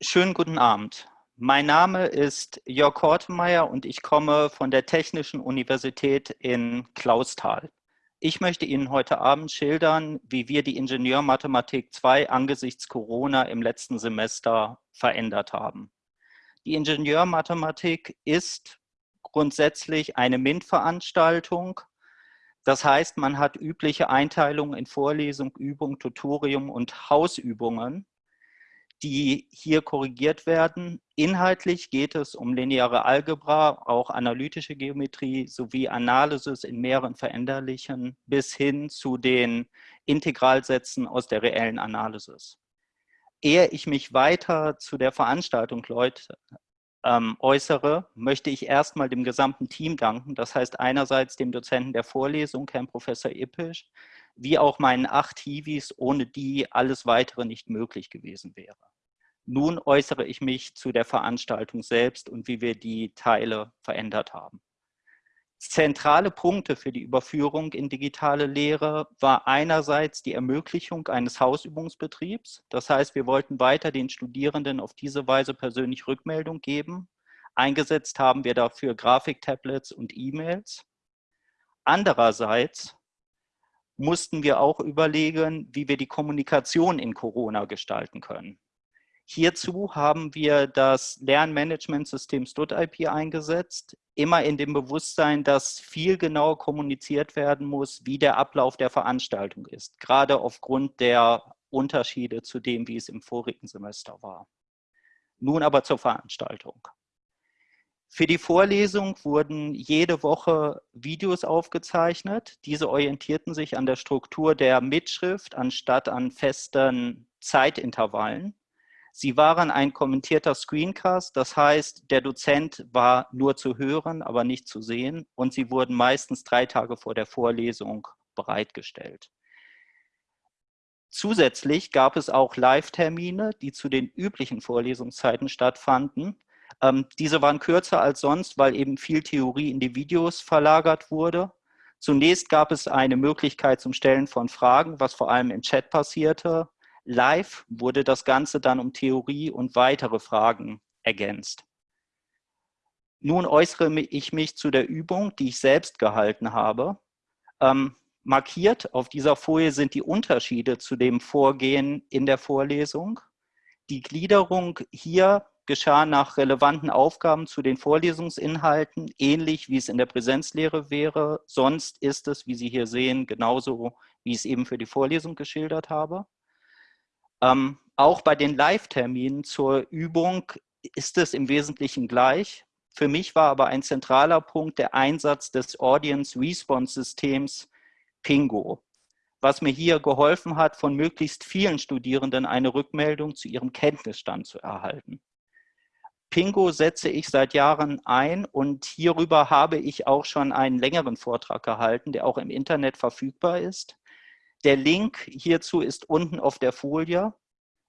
Schönen guten Abend. Mein Name ist Jörg Hortemeyer und ich komme von der Technischen Universität in Clausthal. Ich möchte Ihnen heute Abend schildern, wie wir die Ingenieurmathematik 2 angesichts Corona im letzten Semester verändert haben. Die Ingenieurmathematik ist grundsätzlich eine MINT-Veranstaltung. Das heißt, man hat übliche Einteilungen in Vorlesung, Übung, Tutorium und Hausübungen die hier korrigiert werden. Inhaltlich geht es um lineare Algebra, auch analytische Geometrie sowie Analysis in mehreren Veränderlichen bis hin zu den Integralsätzen aus der reellen Analysis. Ehe ich mich weiter zu der Veranstaltung, Leute, ähm, äußere, möchte ich erstmal dem gesamten Team danken. Das heißt einerseits dem Dozenten der Vorlesung, Herrn Professor Ippisch, wie auch meinen acht Hiwis, ohne die alles Weitere nicht möglich gewesen wäre. Nun äußere ich mich zu der Veranstaltung selbst und wie wir die Teile verändert haben. Zentrale Punkte für die Überführung in digitale Lehre war einerseits die Ermöglichung eines Hausübungsbetriebs. Das heißt, wir wollten weiter den Studierenden auf diese Weise persönlich Rückmeldung geben. Eingesetzt haben wir dafür Grafiktablets und E-Mails. Andererseits mussten wir auch überlegen, wie wir die Kommunikation in Corona gestalten können. Hierzu haben wir das Lernmanagementsystem StudIP eingesetzt, immer in dem Bewusstsein, dass viel genauer kommuniziert werden muss, wie der Ablauf der Veranstaltung ist, gerade aufgrund der Unterschiede zu dem, wie es im vorigen Semester war. Nun aber zur Veranstaltung. Für die Vorlesung wurden jede Woche Videos aufgezeichnet. Diese orientierten sich an der Struktur der Mitschrift anstatt an festen Zeitintervallen. Sie waren ein kommentierter Screencast, das heißt, der Dozent war nur zu hören, aber nicht zu sehen und sie wurden meistens drei Tage vor der Vorlesung bereitgestellt. Zusätzlich gab es auch Live-Termine, die zu den üblichen Vorlesungszeiten stattfanden. Ähm, diese waren kürzer als sonst, weil eben viel Theorie in die Videos verlagert wurde. Zunächst gab es eine Möglichkeit zum Stellen von Fragen, was vor allem im Chat passierte. Live wurde das Ganze dann um Theorie und weitere Fragen ergänzt. Nun äußere ich mich zu der Übung, die ich selbst gehalten habe. Ähm, markiert auf dieser Folie sind die Unterschiede zu dem Vorgehen in der Vorlesung. Die Gliederung hier geschah nach relevanten Aufgaben zu den Vorlesungsinhalten, ähnlich wie es in der Präsenzlehre wäre. Sonst ist es, wie Sie hier sehen, genauso, wie ich es eben für die Vorlesung geschildert habe. Ähm, auch bei den Live-Terminen zur Übung ist es im Wesentlichen gleich. Für mich war aber ein zentraler Punkt der Einsatz des Audience Response Systems Pingo, was mir hier geholfen hat, von möglichst vielen Studierenden eine Rückmeldung zu ihrem Kenntnisstand zu erhalten. Pingo setze ich seit Jahren ein und hierüber habe ich auch schon einen längeren Vortrag gehalten, der auch im Internet verfügbar ist. Der Link hierzu ist unten auf der Folie.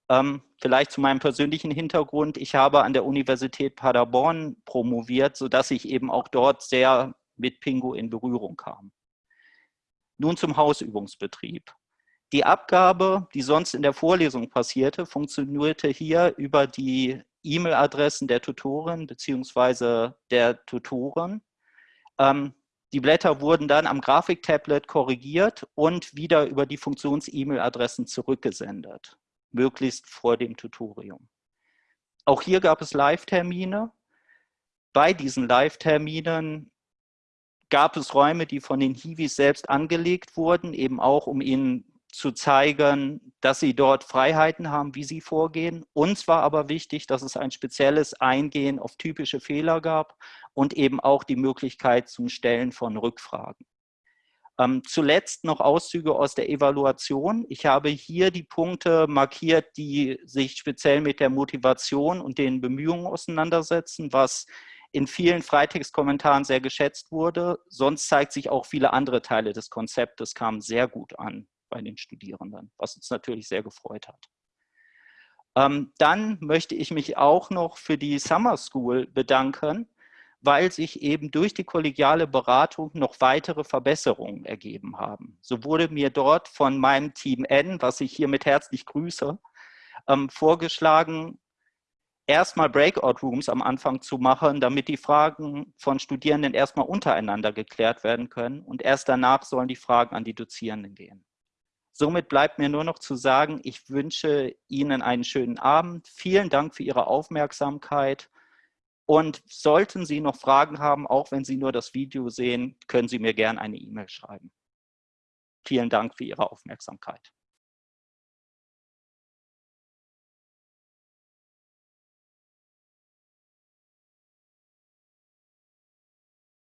Ähm, vielleicht zu meinem persönlichen Hintergrund. Ich habe an der Universität Paderborn promoviert, sodass ich eben auch dort sehr mit Pingo in Berührung kam. Nun zum Hausübungsbetrieb. Die Abgabe, die sonst in der Vorlesung passierte, funktionierte hier über die E-Mail-Adressen der Tutoren bzw. der Tutoren. Ähm, die Blätter wurden dann am Grafiktablet korrigiert und wieder über die Funktions-E-Mail-Adressen zurückgesendet, möglichst vor dem Tutorium. Auch hier gab es Live-Termine. Bei diesen Live-Terminen gab es Räume, die von den Hiwis selbst angelegt wurden, eben auch um ihnen zu zeigen, dass sie dort Freiheiten haben, wie sie vorgehen. Uns war aber wichtig, dass es ein spezielles Eingehen auf typische Fehler gab und eben auch die Möglichkeit zum Stellen von Rückfragen. Ähm, zuletzt noch Auszüge aus der Evaluation. Ich habe hier die Punkte markiert, die sich speziell mit der Motivation und den Bemühungen auseinandersetzen, was in vielen Freitextkommentaren sehr geschätzt wurde. Sonst zeigt sich auch viele andere Teile des Konzeptes kamen sehr gut an bei den Studierenden, was uns natürlich sehr gefreut hat. Ähm, dann möchte ich mich auch noch für die Summer School bedanken, weil sich eben durch die kollegiale Beratung noch weitere Verbesserungen ergeben haben. So wurde mir dort von meinem Team N, was ich hiermit herzlich grüße, ähm, vorgeschlagen, erstmal Breakout-Rooms am Anfang zu machen, damit die Fragen von Studierenden erstmal untereinander geklärt werden können und erst danach sollen die Fragen an die Dozierenden gehen. Somit bleibt mir nur noch zu sagen, ich wünsche Ihnen einen schönen Abend. Vielen Dank für Ihre Aufmerksamkeit. Und sollten Sie noch Fragen haben, auch wenn Sie nur das Video sehen, können Sie mir gerne eine E-Mail schreiben. Vielen Dank für Ihre Aufmerksamkeit.